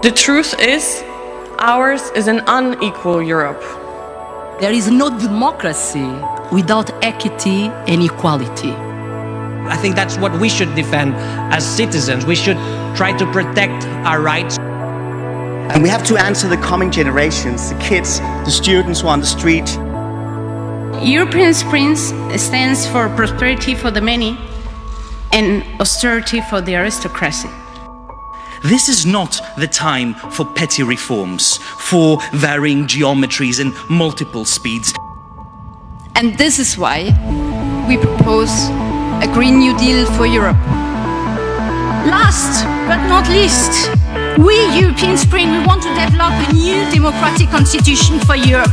The truth is, ours is an unequal Europe. There is no democracy without equity and equality. I think that's what we should defend as citizens. We should try to protect our rights. And we have to answer the coming generations, the kids, the students who are on the street. European Spring stands for prosperity for the many and austerity for the aristocracy. This is not the time for petty reforms, for varying geometries and multiple speeds. And this is why we propose a Green New Deal for Europe. Last but not least, we European Spring, we want to develop a new democratic constitution for Europe.